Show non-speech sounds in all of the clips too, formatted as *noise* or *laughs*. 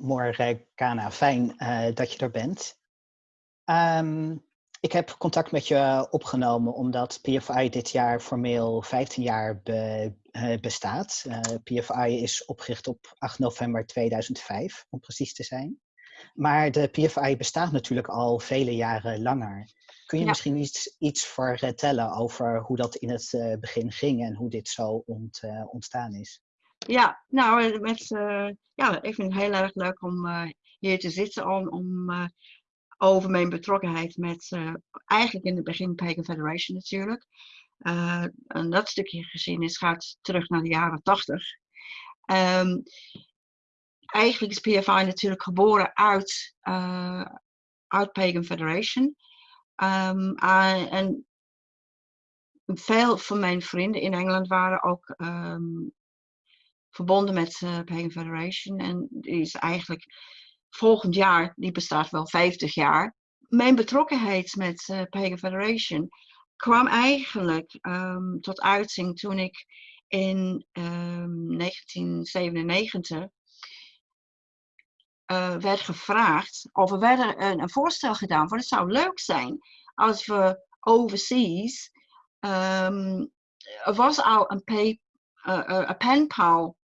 Morgana, fijn uh, dat je er bent. Um, ik heb contact met je opgenomen omdat PFI dit jaar formeel 15 jaar be, uh, bestaat. Uh, PFI is opgericht op 8 november 2005, om precies te zijn. Maar de PFI bestaat natuurlijk al vele jaren langer. Kun je ja. misschien iets, iets vertellen over hoe dat in het begin ging en hoe dit zo ont, ontstaan is? Ja, nou, met, ja, ik vind het heel erg leuk om hier te zitten om, om over mijn betrokkenheid met eigenlijk in het begin Pagan Federation natuurlijk. En dat stukje geschiedenis gaat terug naar de jaren 80. Um, ehm, eigenlijk is PFI natuurlijk geboren uit, uit Pagan Federation. Um, en veel van mijn vrienden in Engeland waren ook um, verbonden met Pagan Federation. En die is eigenlijk volgend jaar, die bestaat wel 50 jaar. Mijn betrokkenheid met uh, Pagan Federation kwam eigenlijk um, tot uiting toen ik in um, 1997 uh, werd gevraagd, of er werd een, een, voorstel gedaan van het zou leuk zijn als we overseas, um, er was al een, pay, uh, uh, penpal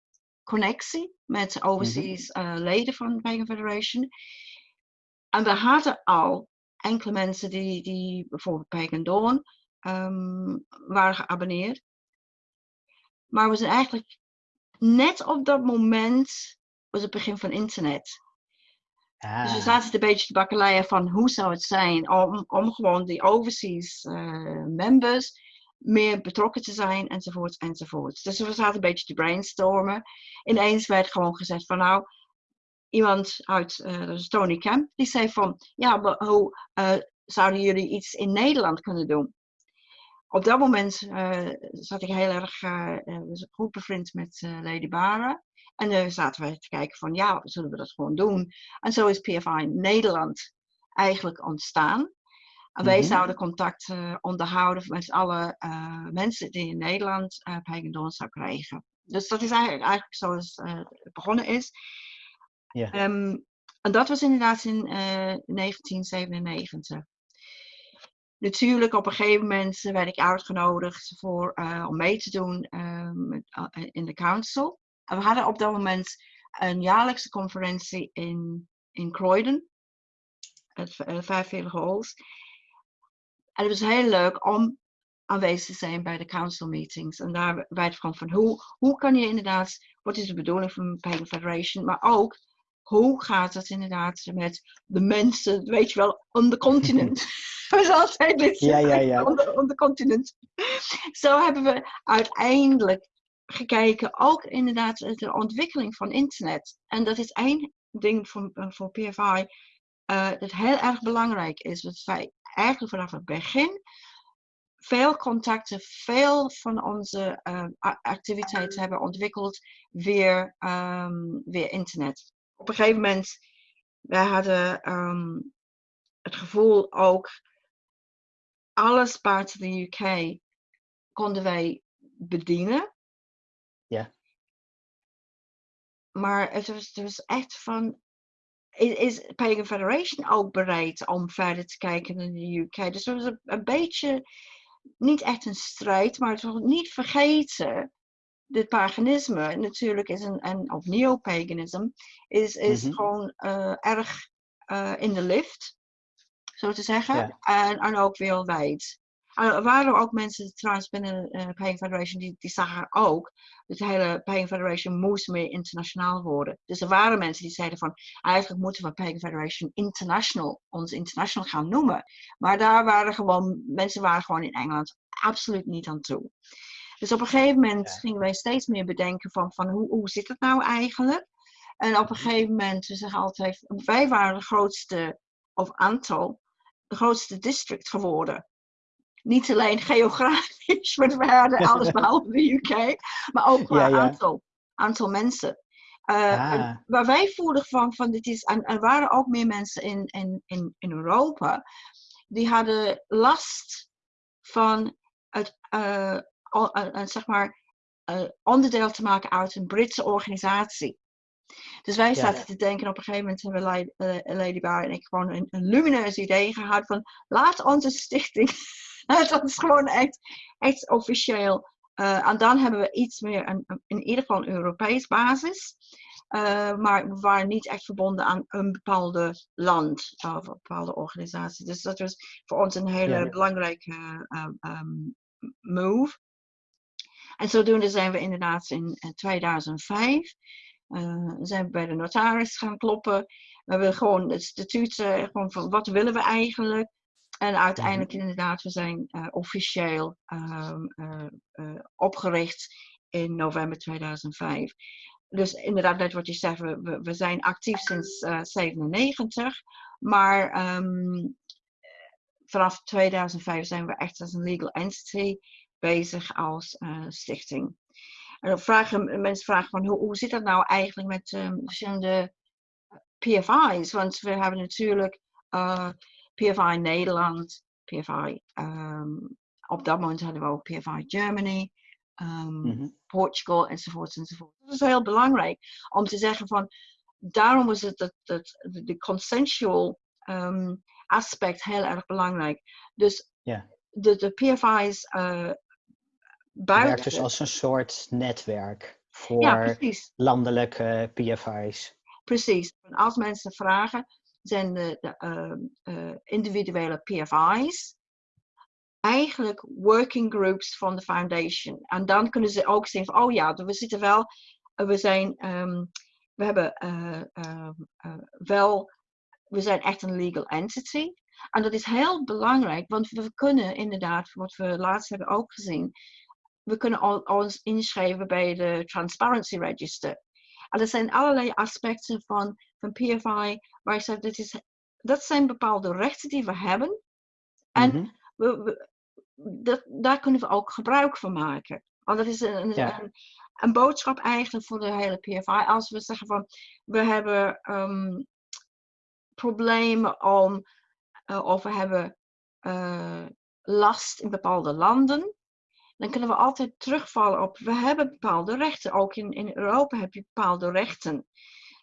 connectie met overseas mm -hmm. uh, leden van Pagan Federation. En we hadden al enkele mensen die, die bijvoorbeeld Pagan Dawn um, waren geabonneerd. Maar we zijn eigenlijk net op dat moment was het begin van internet. Ah. Dus we ah. zaten een beetje te bakkeleien van hoe zou het zijn om, om gewoon die overseas uh, members meer betrokken te zijn, enzovoort, enzovoort. Dus we zaten een beetje te brainstormen. Ineens werd gewoon gezegd van nou, iemand uit, uh, Tony Kemp, die zei van ja, hoe uh, zouden jullie iets in Nederland kunnen doen? Op dat moment uh, zat ik heel erg goed bevriend met Lady Bara. En dan zaten we te kijken van ja, zullen we dat gewoon doen? En zo is PFI Nederland eigenlijk ontstaan. En wij mhm. zouden contact uh, onderhouden met alle uh, mensen die in Nederland uh, Pagan zou krijgen. Dus dat is eigenlijk, eigenlijk zoals het begonnen is. Yeah. Um, en dat was inderdaad in 1997. Natuurlijk, op een gegeven moment werd ik uitgenodigd voor, om mee te doen um, in de council. En we hadden op dat moment een jaarlijkse conferentie in, in Croydon, het Vijfvelige Halls. En het was heel leuk om aanwezig te zijn bij de council meetings. En daar werd gewoon van hoe, hoe kan je inderdaad, wat is de bedoeling van Pagan Federation, maar ook hoe gaat het inderdaad met de mensen, weet je wel, on the continent. *laughs* *laughs* we altijd dit ja, ja, *laughs* ja. On, the, on the continent. Zo hebben we uiteindelijk gekeken, ook inderdaad de ontwikkeling van internet. En dat is één ding voor, voor PFI uh, dat heel erg belangrijk is. Dat wij eigenlijk vanaf het begin veel contacten, veel van onze uh, activiteiten hebben ontwikkeld via, um, via internet. Op een gegeven moment, wij hadden um, het gevoel ook, alles buiten de UK konden wij bedienen. Ja. Maar het was, het was echt van, is Pagan Federation ook bereid om verder te kijken naar de UK? Dus dat was een, een beetje, niet echt een strijd, maar het was niet vergeten. Dit paganisme natuurlijk is een, en of neopaganisme, is, is mm -hmm. gewoon uh, erg uh, in de lift, zo te zeggen. Ja. En, en ook wereldwijd. Er waren ook mensen trouwens binnen uh, Pagan Federation die, die zagen ook dat de hele Pagan Federation moest meer internationaal worden. Dus er waren mensen die zeiden van eigenlijk moeten we Pagan Federation International, ons international gaan noemen. Maar daar waren gewoon, mensen waren gewoon in Engeland absoluut niet aan toe. Dus op een gegeven moment ja. gingen wij steeds meer bedenken van, van hoe, hoe zit het nou eigenlijk? En op een mhm. gegeven moment, we zeggen altijd, wij waren de grootste, of aantal, de grootste district geworden niet alleen geografisch, *laughs* want we hadden alles *laughs* behalve de UK, maar ook qua ja, Aantal, aantal mensen. Uh, ah. Waar wij voelden van, van dit is, en er waren ook meer mensen in, in, in, in Europa, die hadden last van het, uh, uh, zeg maar, onderdeel te maken uit een Britse organisatie. Dus wij zaten te denken, op een gegeven moment hebben uh, Lady Bar en ik gewoon een, een lumineus idee gehad van laat onze stichting, *laughs* laat ons gewoon echt, echt officieel. Uh, en dan hebben we iets meer, een, in ieder geval een Europees basis. Uh, maar we waren niet echt verbonden aan een bepaalde land of een bepaalde organisatie. Dus dat was voor ons een hele ja. belangrijke um, move. En zodoende zijn we inderdaad in 2005 uh, zijn we bij de notaris gaan kloppen. We hebben gewoon het statuut, uh, gewoon van wat willen we eigenlijk. En uiteindelijk mhm. inderdaad, we zijn uh, officieel um, opgericht in november 2005. Dus inderdaad, net wat je zegt, we, we zijn actief sinds 97. Maar um, vanaf 2005 zijn we echt als een legal entity bezig als stichting. En dan vragen mensen vragen van hoe, hoe zit dat nou eigenlijk met um, verschillende PFI's? Want we hebben natuurlijk uh, eh, PFI Nederland, PFI, um, op dat moment hadden we ook PFI Germany, um, mm -hmm. Portugal enzovoort enzovoort. Dat is heel belangrijk om te zeggen van daarom is het dat, dat de consensual um, aspect heel erg belangrijk. Dus yeah. de, de PFI's uh, buiten. werkt dus als een soort netwerk voor landelijke PFI's. Precies. als mensen vragen, zijn de, de ehm, eh, individuele PFI's eigenlijk working groups van de foundation. En dan kunnen ze ook zien van, oh ja, we zitten wel, we zijn, um, we hebben uh, uh, wel, we zijn echt een legal entity. En dat is heel belangrijk, want we kunnen inderdaad, wat we laatst hebben ook gezien, we kunnen ons inschrijven bij de Transparency Register. En er zijn allerlei aspecten van, van PFI waar ik zeg, dat, is, dat zijn bepaalde rechten die we hebben. En mm -hmm. we, we, dat, daar kunnen we ook gebruik van maken. Want dat is een, een, een, boodschap eigenlijk voor de hele PFI. Als we zeggen van, we hebben um, problemen om, uh, of we hebben uh, last in bepaalde landen dan kunnen we altijd terugvallen op, we hebben bepaalde rechten. Ook in, in Europa heb je bepaalde rechten.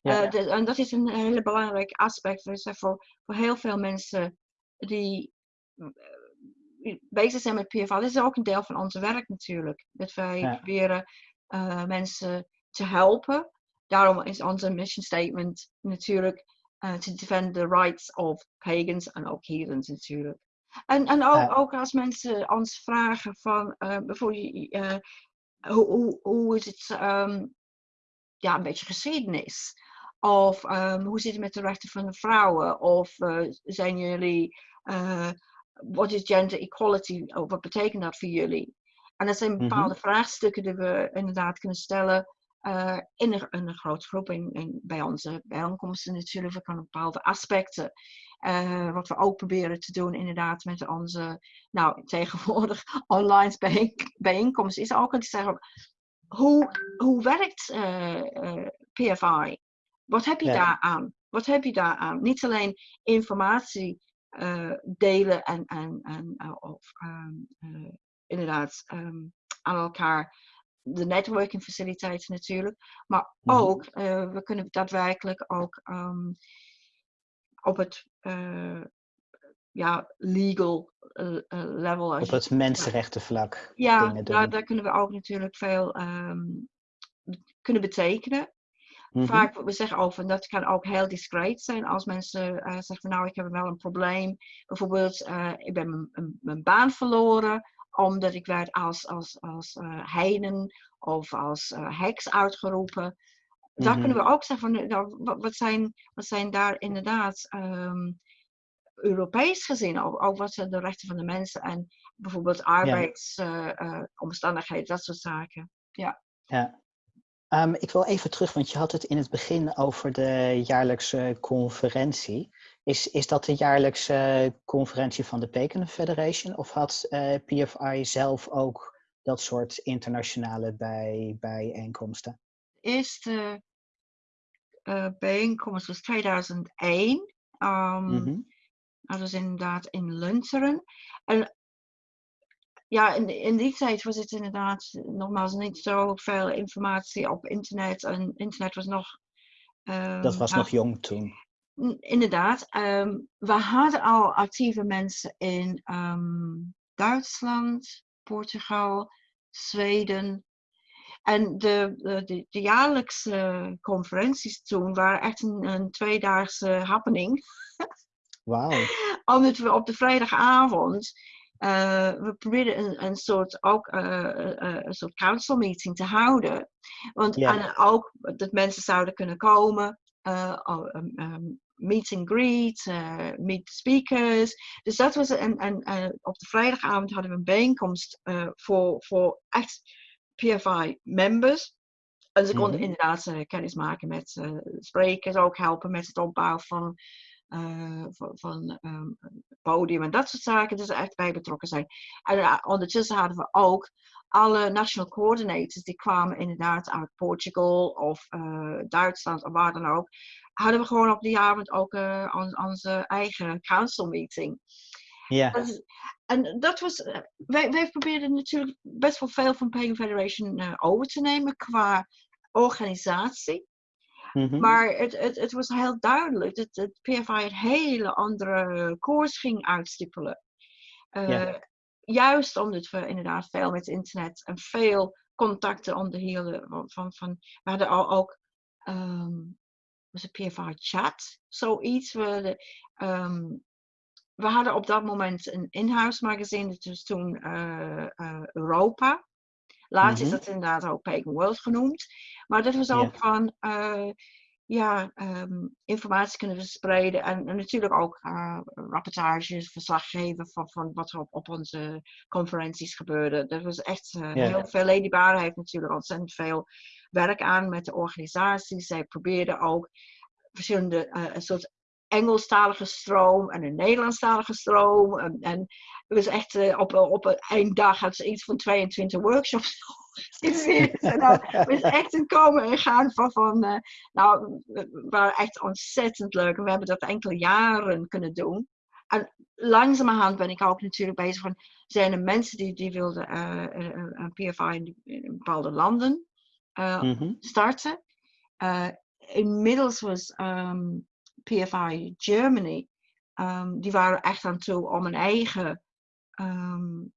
Ja, uh, en dat is een hele belangrijk aspect dus voor, voor heel veel mensen die uh, bezig zijn met PFL. Dat is ook een deel van ons werk natuurlijk. Dat wij proberen uh, mensen te helpen. Daarom is onze mission statement natuurlijk to defend the rights of pagans en ook heathens natuurlijk. En, en ook, ook als mensen ons vragen van uh, bijvoorbeeld uh, hoe, hoe, hoe is het um, ja, een beetje geschiedenis? Of um, hoe zit het met de rechten van de vrouwen? Of uh, zijn jullie, wat is gender equality? Of wat betekent dat voor jullie? En dat zijn mhm. bepaalde vraagstukken die we inderdaad kunnen stellen uh, in, een, in, een, grote groep. Bij onze bijeenkomsten natuurlijk van bepaalde aspecten. Uh, wat we ook proberen te doen inderdaad met onze, nou tegenwoordig *laughs* online bijeenkomsten, is ook aan te zeggen, hoe, hoe werkt uh, eh, PFI? Wat heb je ja. daar aan? Wat heb je daar aan? Niet alleen informatie delen en, en, en of um, inderdaad um, aan elkaar de networking faciliteiten natuurlijk. Maar mhm. ook, we kunnen daadwerkelijk ook um, op het ja, legal level. Op het mensenrechtenvlak. Ja, daar, daar, kunnen we ook natuurlijk veel kunnen betekenen. Mm -hmm. Vaak, we zeggen over, dat kan ook heel discreet zijn als mensen uh, zeggen van nou, ik heb wel een probleem. Bijvoorbeeld, uh, ik ben mijn baan verloren omdat ik werd als, als, als uh, heiden of als heks uitgeroepen. Mm -hmm. Daar kunnen we ook zeggen van, nou, wat, zijn, wat zijn daar inderdaad um, Europees gezien, ook, ook, wat zijn de rechten van de mensen en bijvoorbeeld arbeidsomstandigheden, ja. dat soort zaken. Ja. ja. Um, ik wil even terug, want je had het in het begin over de jaarlijkse conferentie. Is, is dat de jaarlijkse conferentie van de Pekin Federation? Of had uh, eh, PFI zelf ook dat soort internationale bij, bijeenkomsten? De eerste uh, bijeenkomst was 2001. Um, mm -hmm. Dat was inderdaad in Lunteren. En ja, in, in die tijd was het inderdaad nogmaals niet zo veel informatie op internet. En internet was nog Dat was nog jong toen. Inderdaad. Ehm, we hadden al actieve mensen in ehm, Duitsland, Portugal, Zweden. En de, de, de, jaarlijkse conferenties toen waren echt een, een tweedaagse happening. Wauw. *laughs* Omdat we op de vrijdagavond uh, we probeerden een, een soort, ook, uh, een soort council meeting te houden. Want en ook dat mensen zouden kunnen komen, um, um, meet and greet, meet the speakers. Dus dat was een, een, op de vrijdagavond hadden we een bijeenkomst voor, voor echt PFI members. En ze konden mm -hmm. inderdaad kennis maken met sprekers, ook helpen met het opbouwen van uh, van, van um, podium en dat soort zaken. Dus echt bij betrokken zijn. En uh, ondertussen hadden we ook alle national coordinators, die kwamen inderdaad uit Portugal of uh, Duitsland of waar dan ook. Hadden we gewoon op die avond ook on, onze eigen council meeting. Ja. en dat was, wij, wij probeerden natuurlijk best wel veel van Pagan Federation over te nemen qua organisatie. Mhm. Maar het, het, het was heel duidelijk dat het PFI een hele andere koers ging uitstippelen. Uh, Juist omdat we inderdaad veel met internet en veel contacten onderhielden. Van, van, van, we hadden al ook um, was het PFI chat, zoiets. We, um, we hadden op dat moment een in-house magazine, dat was toen uh, uh, Europa. Later is mhm. dat inderdaad ook Pagan World genoemd. Maar dat was ook van uh, ja, um, informatie kunnen verspreiden en, en natuurlijk ook uh, rapportages, verslag geven van, van wat er op, op onze conferenties gebeurde. Dat was echt uh, heel veel. Lady Bar heeft natuurlijk ontzettend veel werk aan met de organisaties. Zij probeerden ook verschillende uh, soort Engelstalige stroom en een Nederlandstalige stroom. En, en het was echt uh, op, op één dag had ze iets van 22 workshops *laughs* *laughs* dan was echt een komen en gaan van, van uh, nou, we waren echt ontzettend leuk. En we hebben dat enkele jaren kunnen doen. En langzamerhand ben ik ook natuurlijk bezig van, zijn er mensen die, die wilden uh, een PFI in, bepaalde landen mm -hmm. starten. inmiddels was um, PFI Germany, um, die waren echt aan toe om een eigen um,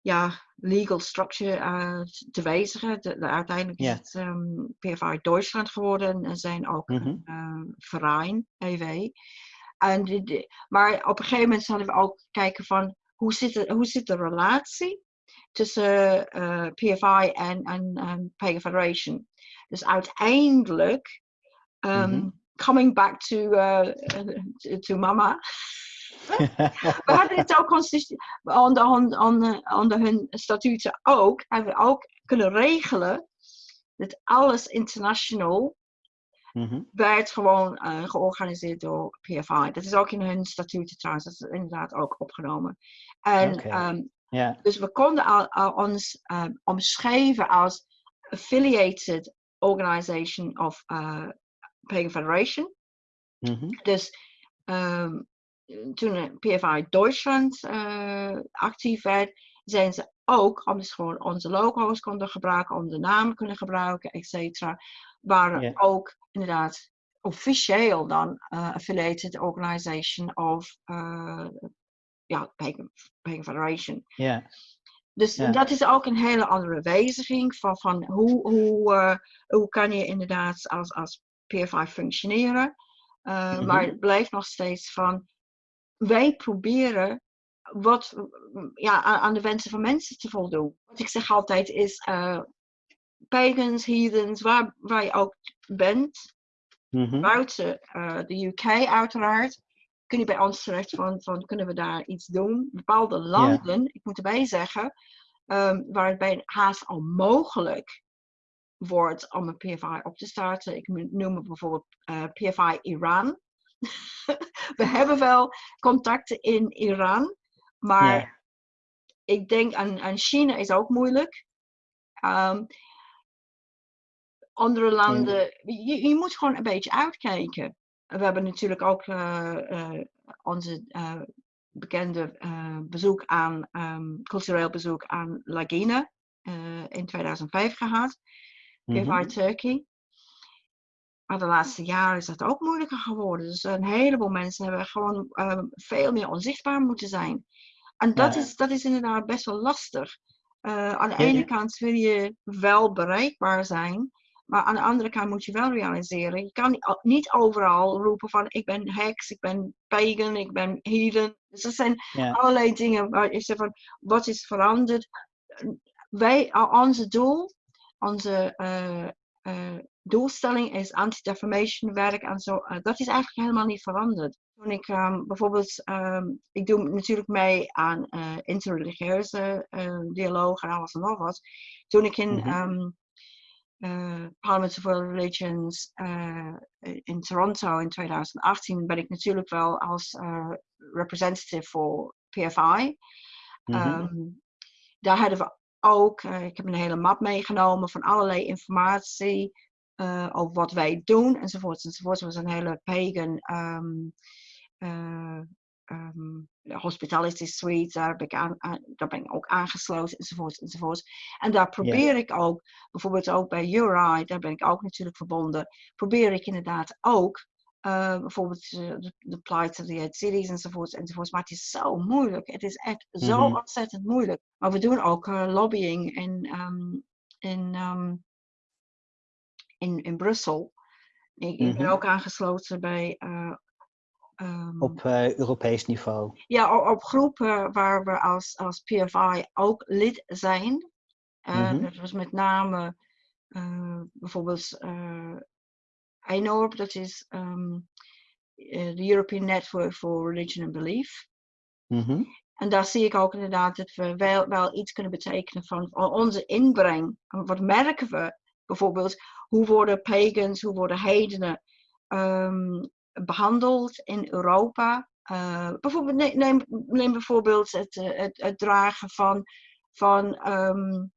ja, legal structure uh, te wijzigen. De, de, uiteindelijk is het um, PFI Duitsland geworden en zijn ook mm -hmm. een uh, verein, EW. En die, die, maar op een gegeven moment hadden we ook kijken van hoe zit, de, hoe zit de relatie tussen uh, PFI en, en, en Pagan Federation. Dus uiteindelijk um, mm -hmm coming back to, uh, to, mama. *laughs* we hadden het ook onder, onder, onder hun statuten ook, hebben we ook kunnen regelen dat alles international mm -hmm. werd gewoon uh, georganiseerd door PFI. Dat is ook in hun statuten trouwens, dat is inderdaad ook opgenomen. En okay. um, yeah. dus we konden al, al ons um, omschrijven als affiliated organization of uh, Pagan Federation. Mm -hmm. Dus um, toen PFI Duitsland uh, actief werd, zijn ze ook, omdat ze gewoon onze logo's konden gebruiken, onze naam kunnen gebruiken, et cetera, waren yeah. ook inderdaad officieel dan uh, affiliated organization of uh, ja, Pagan, Pagan Federation. Yeah. Dus yeah. dat is ook een hele andere wijziging van, van hoe, hoe, uh, hoe kan je inderdaad als, als PFI functioneren. Uh, mm-hmm. Maar het blijft nog steeds van, wij proberen wat, ja, aan de wensen van mensen te voldoen. Wat ik zeg altijd is, uh, pagans, heathens, waar, waar je ook bent, mm-hmm. buiten uh, de UK uiteraard, kun je bij ons terecht van, van kunnen we daar iets doen. Bepaalde landen, yeah. ik moet erbij zeggen, um, waar het bij haast onmogelijk wordt om een PFI op te starten. Ik noem bijvoorbeeld uh, eh, PFI Iran. *laughs* We hebben wel contacten in Iran, maar ik denk aan, aan China is ook moeilijk. Um, andere landen, je, je, moet gewoon een beetje uitkijken. We hebben natuurlijk ook uh, uh, onze bekende bezoek aan, um, cultureel bezoek aan Lagina in 2005 gehad. PFI mm -hmm. Turkey. Maar de laatste jaren is dat ook moeilijker geworden. Dus een heleboel mensen hebben gewoon ehm, veel meer onzichtbaar moeten zijn. En dat, is, dat is inderdaad best wel lastig. Uh, aan de ene kant wil je wel bereikbaar zijn, maar aan de andere kant moet je wel realiseren. Je kan niet overal roepen van ik ben heks, ik ben pagan, ik ben heathen. Dus dat zijn allerlei dingen waar je zegt van wat is veranderd. Wij, onze doel, onze uh, uh, doelstelling is anti-defamation werk en zo. Uh, dat is eigenlijk helemaal niet veranderd. Toen ik um, bijvoorbeeld, um, ik doe natuurlijk mee aan uh, interreligieuze dialoog en alles en nog wat. Toen ik in mm -hmm. um, Parliament of World Religions in Toronto in 2018 ben ik natuurlijk wel als representative voor PFI. Mm -hmm. daar hadden we ook, ik heb een hele map meegenomen van allerlei informatie uh, over wat wij doen enzovoort enzovoort. Het was een hele pagan um, uh, um, hospitality suite, daar ben, ik aan, daar ben ik ook aangesloten enzovoort enzovoort. En daar probeer ik ook, bijvoorbeeld ook bij URI, daar ben ik ook natuurlijk verbonden, probeer ik inderdaad ook uh, bijvoorbeeld de, de plight of the cities enzovoort enzovoort. Maar het is zo moeilijk. Het is echt zo mm -hmm. ontzettend moeilijk. Maar we doen ook uh, lobbying in, um, in um, in, in Brussel. Ik, ben mhm. ook aangesloten bij. Uh, um, op Europees niveau? Ja, op, op, groepen waar we als, als PFI ook lid zijn. Mm -hmm. Dat was met name bijvoorbeeld EINORP, dat is um, de European Network for Religion and Belief. Mm -hmm. En daar zie ik ook inderdaad dat we wel, wel iets kunnen betekenen van onze inbreng. Wat merken we bijvoorbeeld? hoe worden pagans, hoe worden heidenen um, behandeld in Europa. Uh, bijvoorbeeld, neem, neem, bijvoorbeeld het, eh, het, het, dragen van, van um,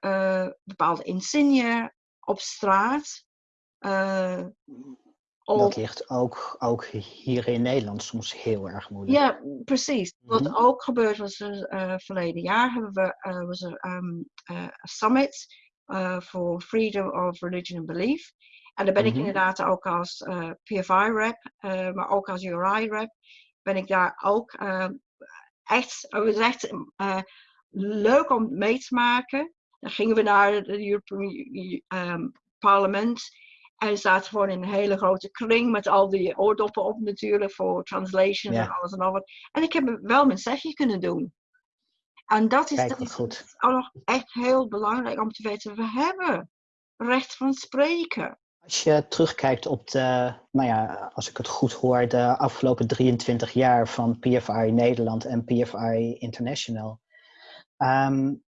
uh, bepaalde insigne op straat. Uh, dat ligt ook, ook hier in Nederland soms heel erg moeilijk. Ja, precies. Wat mm -hmm. ook gebeurd was uh, verleden jaar, hebben we uh, was er um, uh, summit voor Freedom of Religion and Belief. En daar ben ik mhm. inderdaad ook als PFI-rep, maar ook als URI-rep, ben ik daar ook echt, het is echt leuk om mee te maken. Dan gingen we naar het European um, Parlement. Je staat gewoon in een hele grote kring met al die oordoppen op natuurlijk voor translation en alles en al wat. En ik heb wel mijn zegje kunnen doen. En dat is, dat is ook nog echt heel belangrijk om te weten. We hebben recht van spreken. Als je terugkijkt op de, nou ja, als ik het goed hoor, de afgelopen 23 jaar van PFI Nederland en PFI International. Um,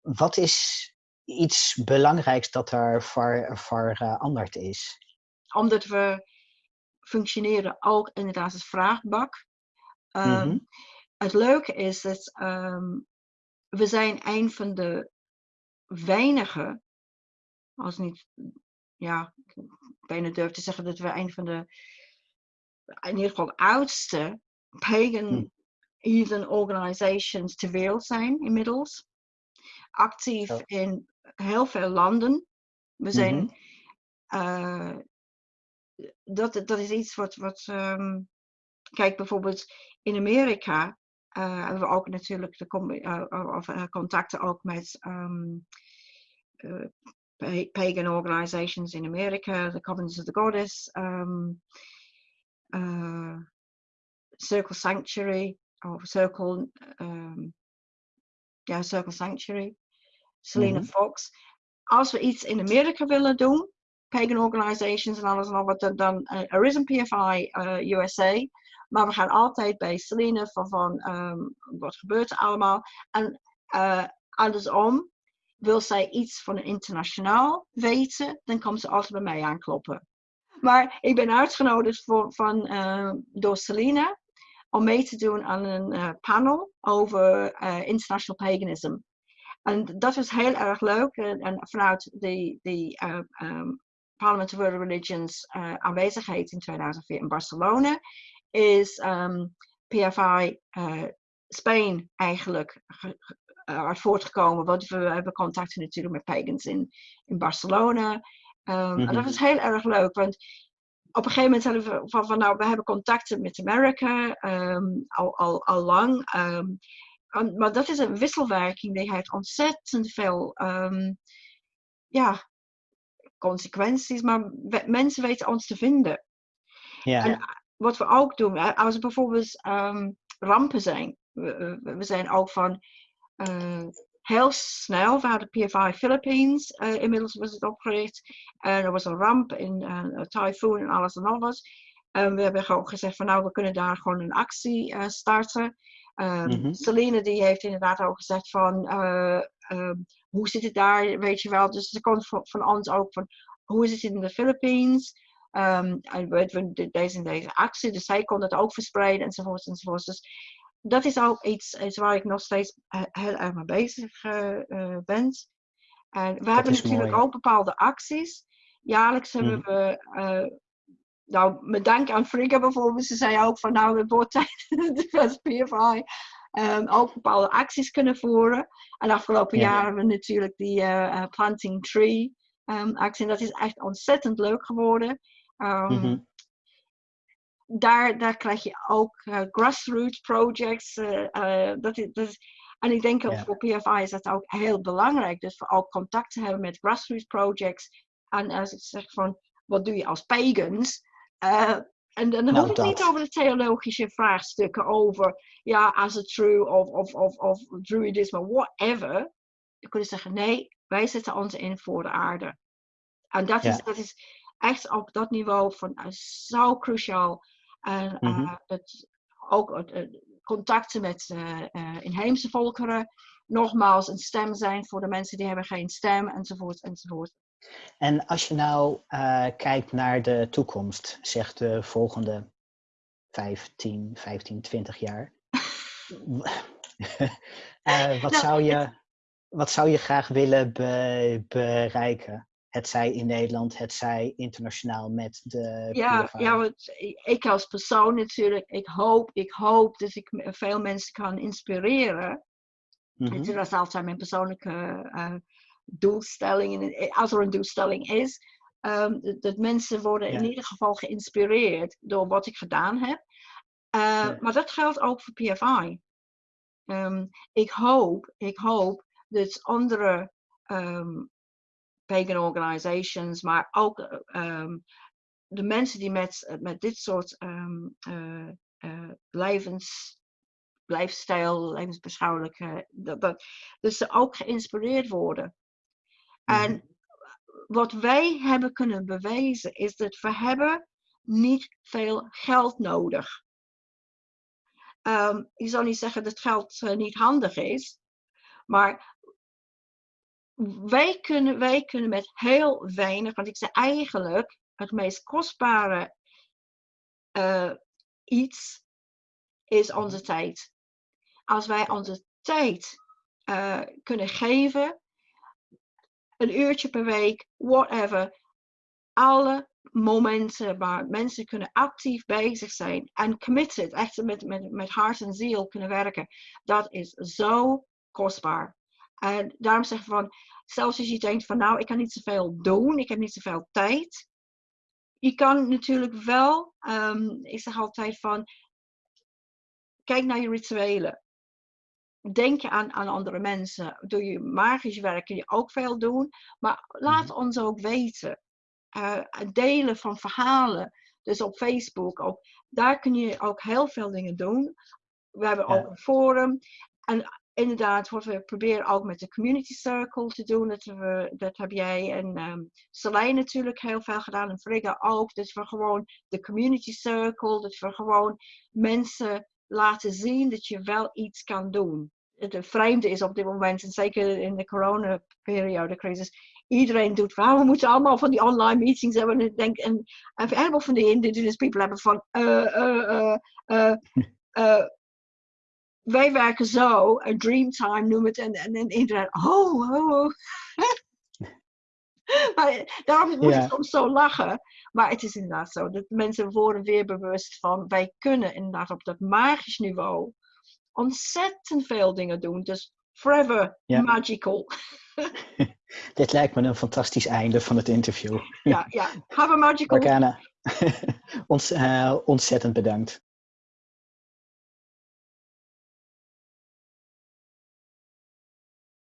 wat is iets belangrijks dat er ver, veranderd is? Omdat we functioneren ook inderdaad als vraagbak. Um, mm -hmm het leuke is dat um, we zijn een van de weinige, als niet, ja, ik bijna durf te zeggen dat we een van de, in ieder geval oudste pagan hm. heathen organizations ter wereld zijn inmiddels. Actief oh. in heel veel landen. We zijn, mm -hmm. uh, dat, dat is iets wat, wat um, kijk bijvoorbeeld in Amerika uh, hebben we ook natuurlijk de uh, of, contacten ook met um, pagan organizations in Amerika, the Covenants of the Goddess, um, Circle Sanctuary, of Circle, ja, Circle Sanctuary, Selena mm -hmm. Fox. Als we iets in Amerika willen doen, pagan organizations en alles en al wat, dan, dan er is een PFI USA. Maar we gaan altijd bij Celine van, van um, wat gebeurt er allemaal. En uh, andersom, wil zij iets van een internationaal weten, dan komt ze altijd bij mij aankloppen. Maar ik ben uitgenodigd voor, van, uh, door Celine om mee te doen aan een panel over international paganism. En dat was heel erg leuk. En, en vanuit de, de um, Parliament of World Religions aanwezigheid in 2004 in Barcelona is um, ehm, PFI uh, eh, Spain eigenlijk uh, uit voortgekomen. Want we hebben contacten natuurlijk met pagans in, in Barcelona. Um, En dat is heel erg leuk, want op een gegeven moment hadden we van, van nou, we hebben contacten met Amerika ehm, al, al, al lang. ehm, maar dat is een wisselwerking die heeft ontzettend veel ehm, ja, consequenties, maar we- mensen weten ons te vinden. Ja, En wat we ook doen, als er bijvoorbeeld ehm, rampen zijn, we, we- zijn ook van eh, heel snel, we hadden PFI Philippines, eh, inmiddels was het opgericht, en er was een ramp in eh, een tyfoon en alles en wat. En we hebben gewoon gezegd van nou, we kunnen daar gewoon een actie eh, starten. Mhm. Celine die heeft inderdaad ook gezegd van eh, ehm, hoe zit het daar, weet je wel. Dus er komt van, van ons ook van hoe is het in de Philippines. Ehm, en we, we de- deze en deze actie, dus zij kon het ook verspreiden enzovoort enzovoort. Dus dat is ook iets, iets waar ik nog steeds eh, heel erg mee bezig eh, ben. En we hebben natuurlijk mooi. ook bepaalde acties. Jaarlijks hebben Mhm. we, nou, met dank aan Frigga bijvoorbeeld, ze zei ook van nou, het wordt tijd *laughs* dat PFI ook bepaalde acties kunnen voeren. En afgelopen Ja. jaar hebben we natuurlijk die eh, eh, Planting Tree ehm, actie. En dat is echt ontzettend leuk geworden. Ehm, Mhm. daar, daar krijg je ook eh, grassroots projects. dat is, dat is, en ik denk ook Ja. voor PFI is dat ook heel belangrijk. Dus voor ook contact te hebben met grassroots projects. En als ik zeg van, wat doe je als pagans? Eh, en dan Nou, hoef ik niet over de theologische vraagstukken over, ja, as a true of, of, of, of druidisme, whatever. Je kunt zeggen, nee, wij zetten ons in voor de aarde. En dat, is, dat is echt op dat niveau van, eh, zo cruciaal. En eh, Mhm. het, ook het, contacten met inheemse volkeren. Nogmaals, een stem zijn voor de mensen die hebben geen stem, enzovoort, enzovoort. En als je nou eh, kijkt naar de toekomst, zeg de volgende 15, 15, 20 jaar. *laughs* Eh, wat, Nou, zou je, wat zou je graag willen be- bereiken? Het zij in Nederland, het zij internationaal met de Ja, ja want ik als persoon natuurlijk, ik hoop, ik hoop dat ik veel mensen kan inspireren. Mhm. Dat is altijd mijn persoonlijke eh, doelstelling. En eh, als er een doelstelling is, ehm, dat, mensen worden in ieder geval geïnspireerd door wat ik gedaan heb. Eh, Ja. Maar dat geldt ook voor PFI. Ehm, ik hoop, ik hoop dat andere ehm, pagan organizations, maar ook eh, de mensen die met, met dit soort eh, levens, lifestyle, levensbeschouwelijke, dat, dat, dus ze ook geïnspireerd worden. Mhm. En wat wij hebben kunnen bewijzen is dat we hebben niet veel geld nodig. Ehm ik zal niet zeggen dat geld eh, niet handig is, maar wij kunnen, wij kunnen met heel weinig, want ik zeg eigenlijk het meest kostbare eh, iets is onze tijd. Als wij onze tijd eh, kunnen geven, een uurtje per week, whatever, alle momenten waar mensen kunnen actief bezig zijn en committed, echt met, met, met hart en ziel kunnen werken, dat is zo kostbaar. En daarom zeg ik van, zelfs als je denkt van nou, ik kan niet zoveel doen, ik heb niet zoveel tijd. Je kan natuurlijk wel, ehm, ik zeg altijd van, kijk naar je rituelen. Denk je aan, aan andere mensen. Doe je magisch werk kun je ook veel doen. Maar laat Mhm. ons ook weten. Eh, delen van verhalen. Dus op Facebook. Ook, daar kun je ook heel veel dingen doen. We hebben Ja. ook een forum. En inderdaad, wat we proberen ook met de community circle te doen. Dat, we, dat heb jij en Selijn natuurlijk heel veel gedaan. En Frigga ook. Dat we gewoon de community circle. Dat we gewoon mensen laten zien dat je wel iets kan doen. Het vreemde is op dit moment, en zeker in de coronaperiode, crisis, iedereen doet van, we moeten allemaal van die online meetings hebben. En denk, en, en een heleboel van die indigenous people hebben van, eh, *laughs* wij werken zo, een dreamtime noem het, en, en, en iedereen, oh, oh, oh. *laughs* maar daarom moet ik soms zo lachen. Maar het is inderdaad zo, dat mensen worden weer bewust van, wij kunnen inderdaad op dat magisch niveau ontzettend veel dingen doen. Dus forever Ja. magical. *laughs* *laughs* Dit lijkt me een fantastisch einde van het interview. Ja, ja. Have a magical Morgana, *laughs* Ons, uh, ontzettend bedankt.